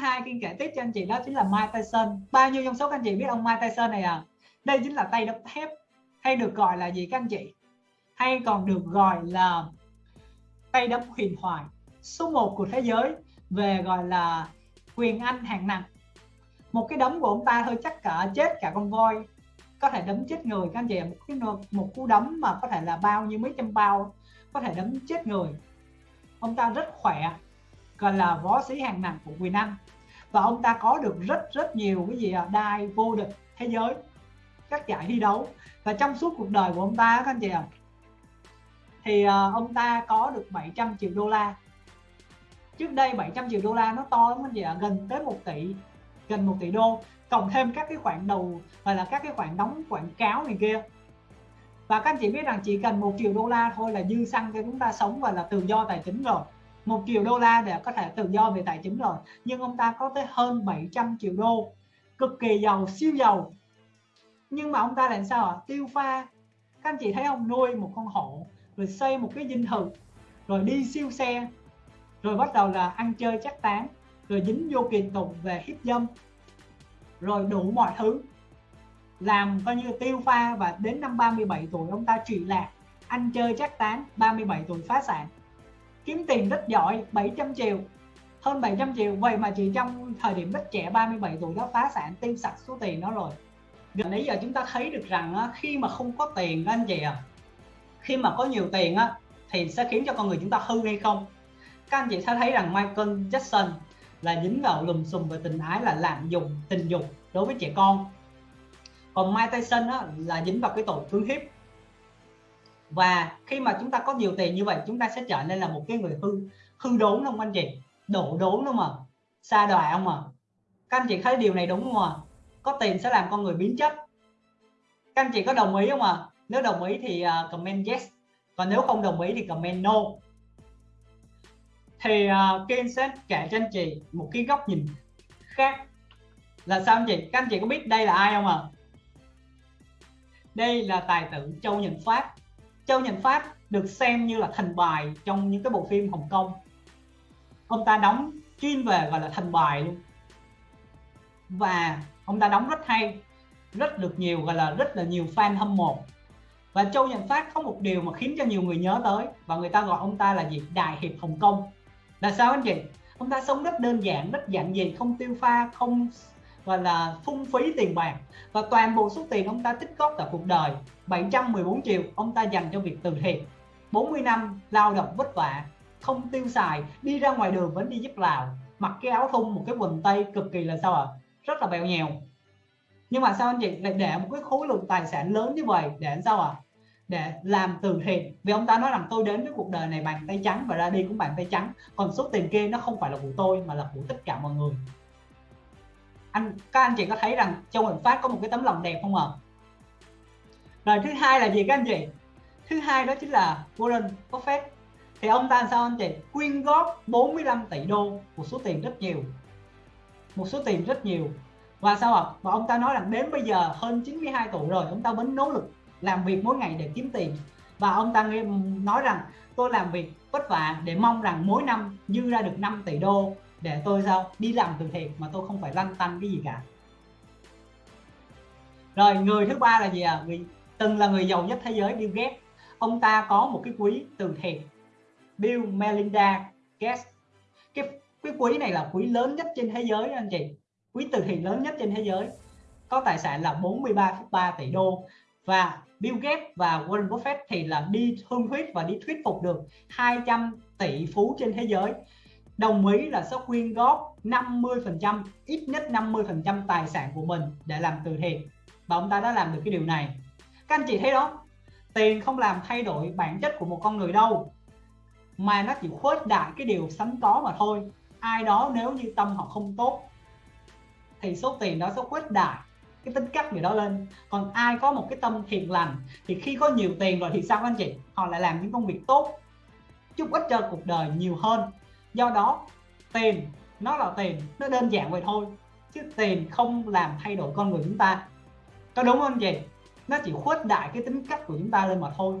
hai kinh kể tiếp cho anh chị đó chính là Mike Tyson. Bao nhiêu trong số các anh chị biết ông Mike Tyson này à? Đây chính là tay đấm thép, hay được gọi là gì các anh chị? Hay còn được gọi là tay đấm huyền thoại. Số 1 của thế giới về gọi là quyền anh hạng nặng. Một cái đấm của ông ta hơi chắc cả, chết cả con voi. Có thể đấm chết người các anh chị một cái một cú đấm mà có thể là bao nhiêu mấy trăm bao, có thể đấm chết người. Ông ta rất khỏe, gọi là võ sĩ hàng nặng của quyền anh và ông ta có được rất rất nhiều cái gì à, đai vô địch thế giới các giải thi đấu. Và trong suốt cuộc đời của ông ta các anh chị ạ thì à, ông ta có được 700 triệu đô la. Trước đây 700 triệu đô la nó to lắm anh chị ạ gần tới 1 tỷ gần 1 tỷ đô. Cộng thêm các cái khoản đầu hoặc là các cái khoản đóng quảng cáo này kia. Và các anh chị biết rằng chỉ cần một triệu đô la thôi là dư xăng cho chúng ta sống và là tự do tài chính rồi một triệu đô la để có thể tự do về tài chính rồi. Nhưng ông ta có tới hơn 700 triệu đô, cực kỳ giàu, siêu giàu. Nhưng mà ông ta làm sao ạ? Tiêu pha. Các anh chị thấy ông nuôi một con hổ, rồi xây một cái dinh thự, rồi đi siêu xe, rồi bắt đầu là ăn chơi chắc tán, rồi dính vô kiện tụng về hiếp dâm, rồi đủ mọi thứ. Làm coi như tiêu pha và đến năm 37 tuổi ông ta trị lạc, ăn chơi chắc tán 37 tuổi phá sản kiếm tiền rất giỏi 700 triệu. Hơn 700 triệu vậy mà chỉ trong thời điểm rất trẻ 37 tuổi đó phá sản tiêu sạch số tiền đó rồi. Nãy giờ chúng ta thấy được rằng khi mà không có tiền anh chị à khi mà có nhiều tiền á thì sẽ khiến cho con người chúng ta hư hay không? Các anh chị sẽ thấy rằng Michael Jackson là dính vào lùm xùm về tình ái là lạm dụng tình dục đối với trẻ con. Còn Mike Tyson á, là dính vào cái tội cưỡng hiếp và khi mà chúng ta có nhiều tiền như vậy chúng ta sẽ trở nên là một cái người hư hư đốn không anh chị? Đổ đốn đúng không à? ạ xa đọa không ạ các anh chị thấy điều này đúng không ạ có tiền sẽ làm con người biến chất. Các anh chị có đồng ý không ạ nếu đồng ý thì comment yes. Còn nếu không đồng ý thì comment no. Thì uh, sẽ kể cho anh chị một cái góc nhìn khác. Là sao anh chị? Các anh chị có biết đây là ai không ạ à? đây là tài tử Châu Nhật Phát Châu Nhận Phát được xem như là thần bài trong những cái bộ phim Hồng Kông. Ông ta đóng chuyên về gọi là thần bài luôn. Và ông ta đóng rất hay, rất được nhiều, gọi là rất là nhiều fan hâm mộ. Và Châu Nhận Phát có một điều mà khiến cho nhiều người nhớ tới, và người ta gọi ông ta là gì? Đại Hiệp Hồng Kông. Là sao anh chị? Ông ta sống rất đơn giản, rất giản dị, không tiêu pha, không gọi là phung phí tiền bạc. Và toàn bộ số tiền ông ta tích góp cả cuộc đời 714 triệu ông ta dành cho việc từ thiện. 40 năm lao động vất vả, không tiêu xài, đi ra ngoài đường vẫn đi giúp lào mặc cái áo thun, một cái quần tây cực kỳ là sao ạ? À? rất là bèo nhèo. Nhưng mà sao anh chị lại để một cái khối lượng tài sản lớn như vậy để sao ạ? À? để làm từ thiện. Vì ông ta nói rằng, tôi đến với cuộc đời này bằng tay trắng và ra đi cũng bằng tay trắng, còn số tiền kia nó không phải là của tôi mà là của tất cả mọi người anh, các anh chị có thấy rằng Châu Huỳnh Phát có một cái tấm lòng đẹp không ạ? Rồi thứ hai là gì các anh chị? Thứ hai đó chính là Warren Buffett. Thì ông ta sao anh chị? Quyên góp 45 tỷ đô, một số tiền rất nhiều. Một số tiền rất nhiều. Và sao ạ? Và ông ta nói rằng đến bây giờ hơn 92 tuổi rồi, ông ta vẫn nỗ lực làm việc mỗi ngày để kiếm tiền. Và ông ta nói rằng, tôi làm việc vất vả để mong rằng mỗi năm dư ra được 5 tỷ đô để tôi sao? Đi làm từ thiện mà tôi không phải lăn tăn cái gì cả. Rồi người thứ ba là gì à người từng là người giàu nhất thế giới Bill Gates. Ông ta có một cái quỹ từ thiện. Bill Melinda Gates. Cái cái quỹ này là quỹ lớn nhất trên thế giới anh chị. Quỹ từ thiện lớn nhất trên thế giới. Có tài sản là 43,3 tỷ đô. Và Bill Gates và Warren Buffett thì là đi thương thuyết và đi thuyết phục được 200 tỷ phú trên thế giới đồng ý là sẽ quyên góp 50% ít nhất 50% tài sản của mình để làm từ thiện. Và ông ta đã làm được cái điều này. Các anh chị thấy đó, tiền không làm thay đổi bản chất của một con người đâu, mà nó chỉ khuếch đại cái điều sẵn có mà thôi. Ai đó nếu như tâm họ không tốt, thì số tiền đó sẽ khuếch đại cái tính cách người đó lên. Còn ai có một cái tâm thiện lành, thì khi có nhiều tiền rồi thì sao anh chị? Họ lại làm những công việc tốt, giúp ích cho cuộc đời nhiều hơn do đó, tiền nó là tiền, nó đơn giản vậy thôi, chứ tiền không làm thay đổi con người chúng ta. Có đúng không anh chị? Nó chỉ khuếch đại cái tính cách của chúng ta lên mà thôi.